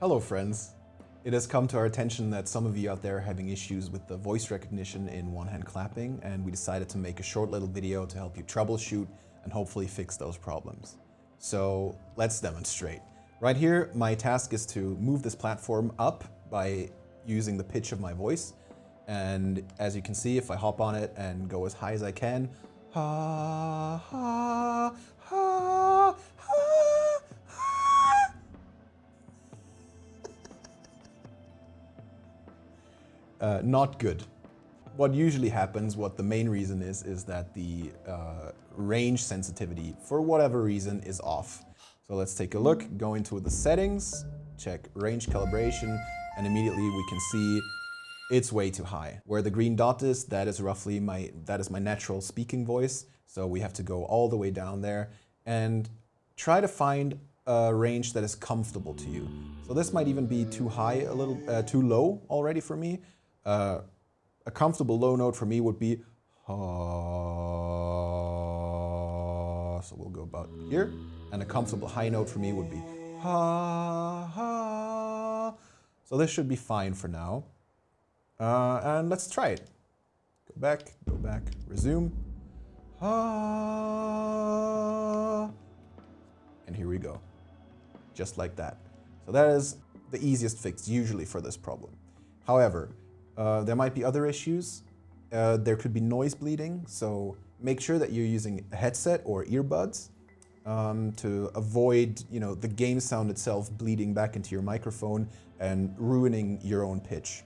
Hello friends. It has come to our attention that some of you out there are having issues with the voice recognition in one-hand clapping and we decided to make a short little video to help you troubleshoot and hopefully fix those problems. So let's demonstrate. Right here, my task is to move this platform up by using the pitch of my voice. And as you can see, if I hop on it and go as high as I can, ha, ha, ha, Uh, not good. What usually happens, what the main reason is, is that the uh, range sensitivity, for whatever reason, is off. So let's take a look, go into the settings, check range calibration, and immediately we can see it's way too high. Where the green dot is, that is roughly my, that is my natural speaking voice. So we have to go all the way down there and try to find a range that is comfortable to you. So this might even be too high, a little uh, too low already for me. Uh, a comfortable low note for me would be ha. So we'll go about here. And a comfortable high note for me would be ha ha. So this should be fine for now. Uh, and let's try it. Go back, go back, resume. Ha. And here we go. Just like that. So that is the easiest fix usually for this problem. However, uh, there might be other issues. Uh, there could be noise bleeding, so make sure that you're using a headset or earbuds um, to avoid you know, the game sound itself bleeding back into your microphone and ruining your own pitch.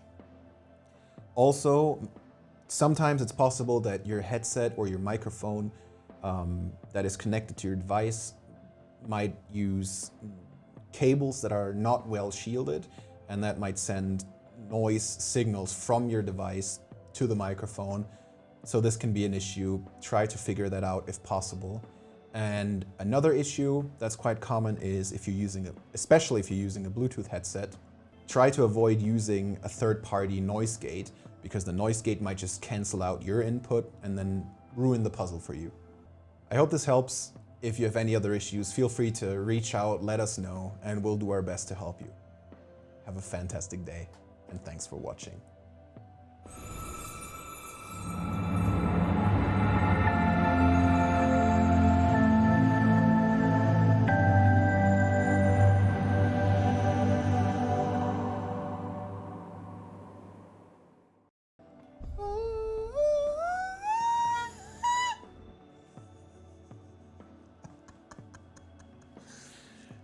Also, sometimes it's possible that your headset or your microphone um, that is connected to your device might use cables that are not well shielded and that might send noise signals from your device to the microphone. So this can be an issue. Try to figure that out if possible. And another issue that's quite common is if you're using, a, especially if you're using a Bluetooth headset, try to avoid using a third-party noise gate because the noise gate might just cancel out your input and then ruin the puzzle for you. I hope this helps. If you have any other issues, feel free to reach out, let us know, and we'll do our best to help you. Have a fantastic day and thanks for watching.